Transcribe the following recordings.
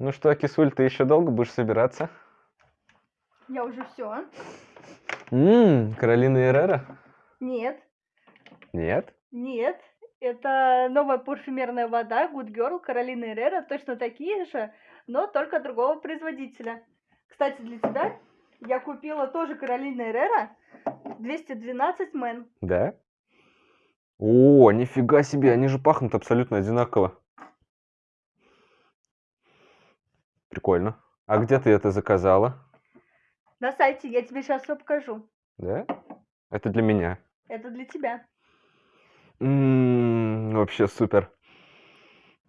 Ну что, кисуль, ты еще долго будешь собираться? Я уже все. Ммм, Каролина Эррера? Нет, Нет? нет. Это новая парфюмерная вода Good Girl Каролина Herrera, точно такие же, но только другого производителя. Кстати, для тебя я купила тоже Каролина Herrera 212 мэн. Да? О, нифига себе, они же пахнут абсолютно одинаково. Прикольно. А где ты это заказала? На сайте я тебе сейчас все покажу. Да? Это для меня. Это для тебя. М, вообще супер.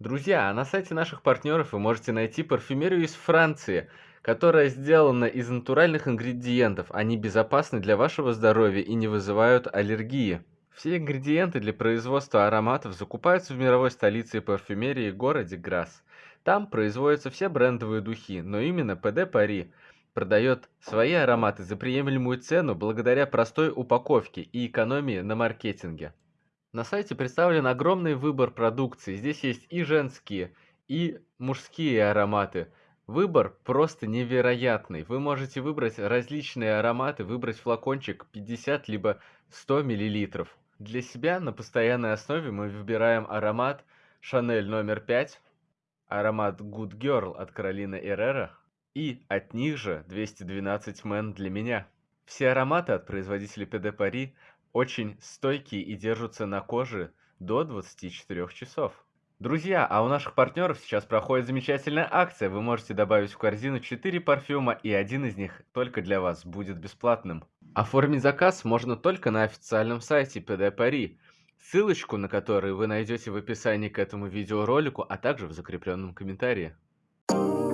Друзья, а на сайте наших партнеров вы можете найти парфюмерию из Франции, которая сделана из натуральных ингредиентов. Они безопасны для вашего здоровья и не вызывают аллергии. Все ингредиенты для производства ароматов закупаются в мировой столице парфюмерии городе Грасс. Там производятся все брендовые духи, но именно ПД Пари продает свои ароматы за приемлемую цену благодаря простой упаковке и экономии на маркетинге. На сайте представлен огромный выбор продукции. Здесь есть и женские, и мужские ароматы. Выбор просто невероятный. Вы можете выбрать различные ароматы, выбрать флакончик 50 либо 100 мл. Для себя на постоянной основе мы выбираем аромат Chanel номер 5, аромат Good Girl от Каролины Эррера и от них же 212 Men для меня. Все ароматы от производителя PD Paris очень стойкие и держатся на коже до 24 часов. Друзья, а у наших партнеров сейчас проходит замечательная акция. Вы можете добавить в корзину 4 парфюма, и один из них только для вас будет бесплатным. Оформить заказ можно только на официальном сайте PD Paris, ссылочку на который вы найдете в описании к этому видеоролику, а также в закрепленном комментарии. Какой-то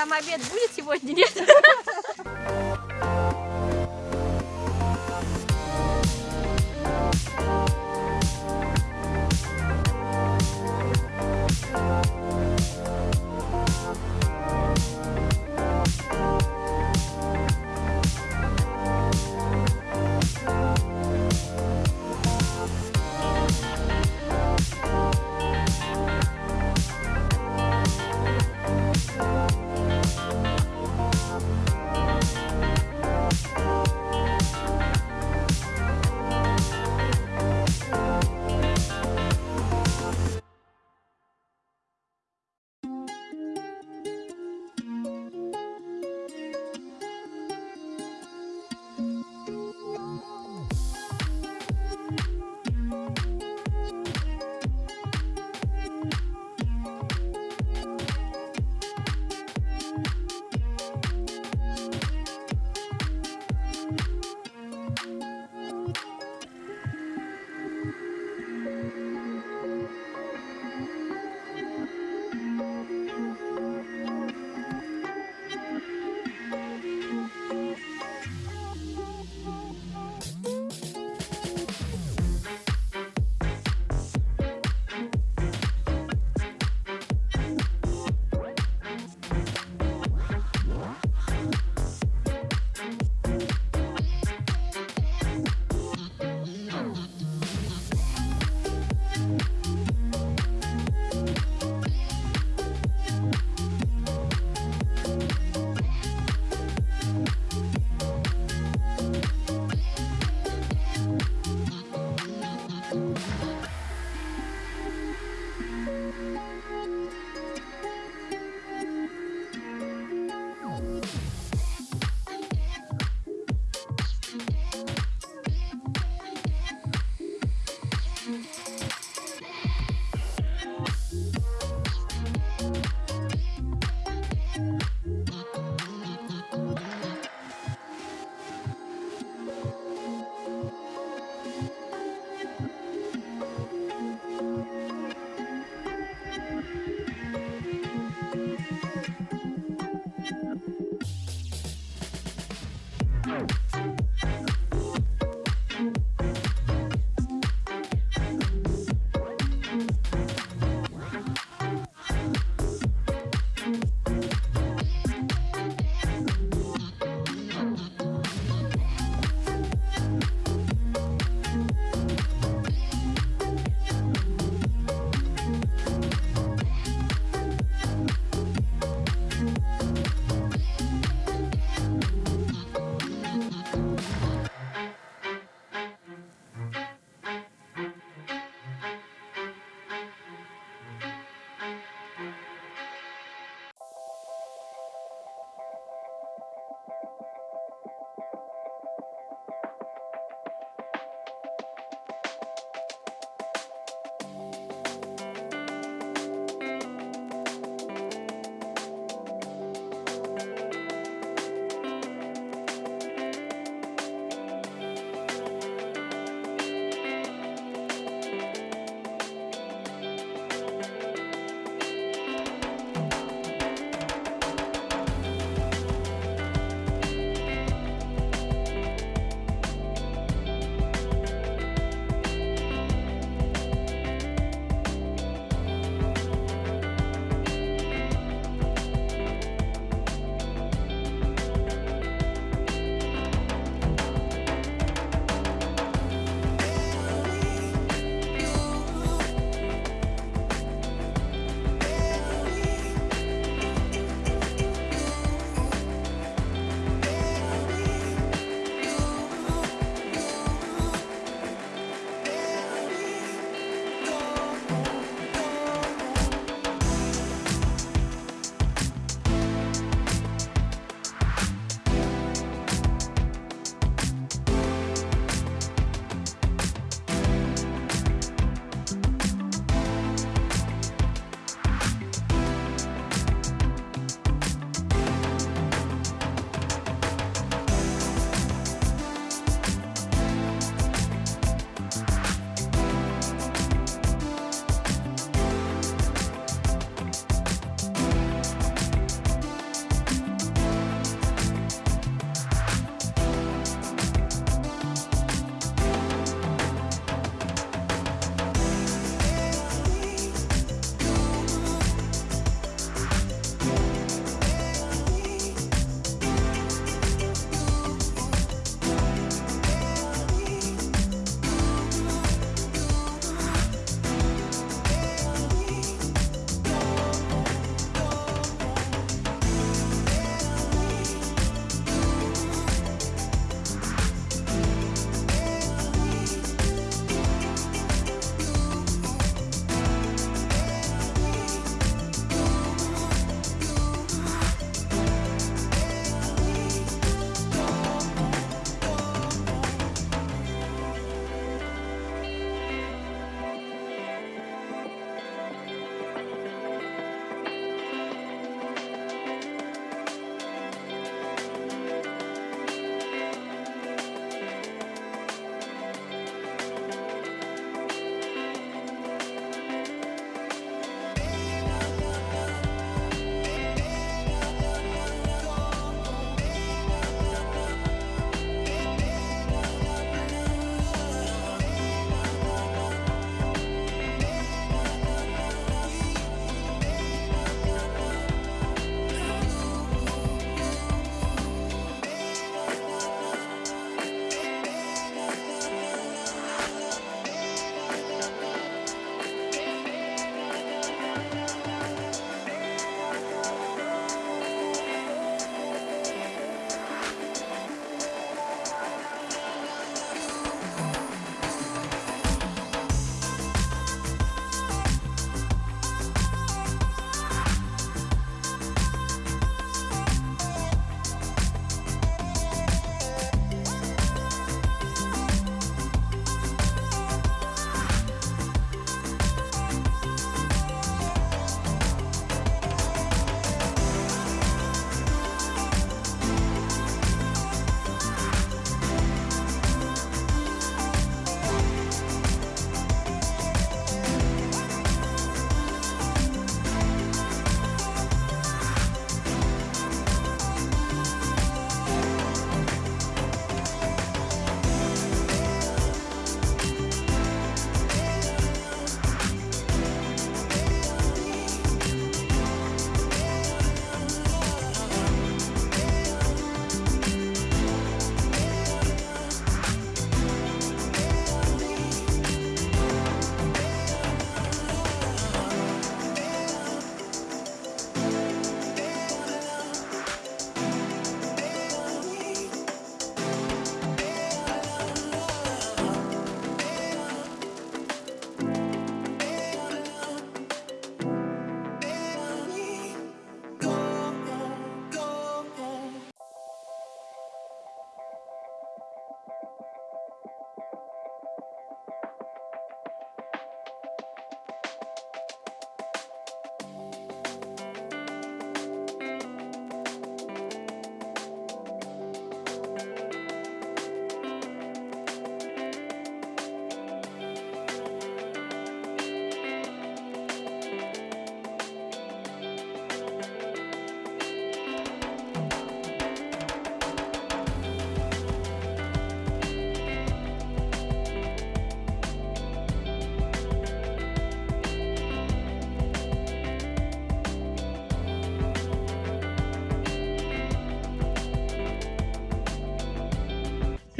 там обед будет сегодня, нет?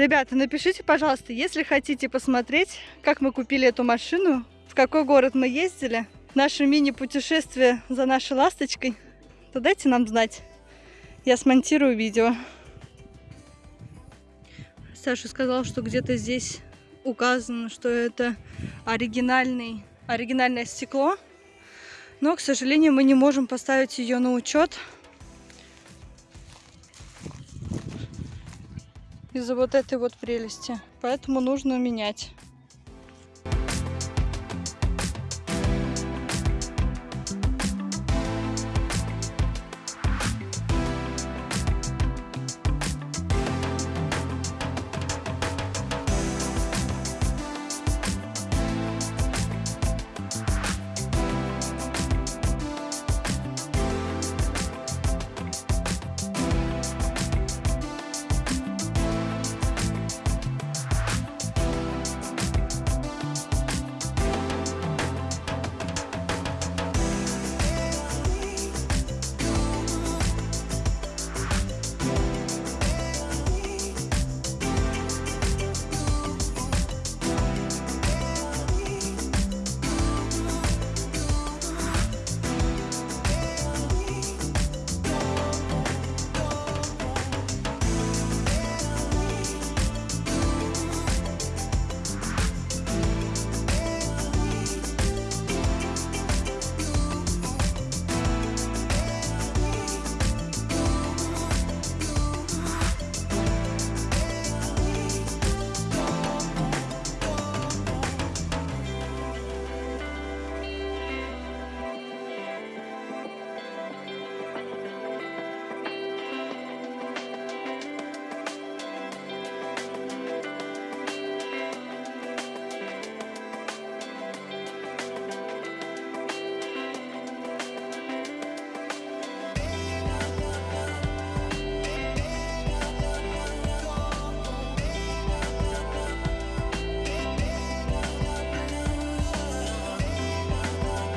Ребята, напишите, пожалуйста, если хотите посмотреть, как мы купили эту машину, в какой город мы ездили, наше мини-путешествие за нашей ласточкой, то дайте нам знать. Я смонтирую видео. Саша сказал, что где-то здесь указано, что это оригинальный, оригинальное стекло. Но, к сожалению, мы не можем поставить ее на учет. Из-за вот этой вот прелести. Поэтому нужно менять.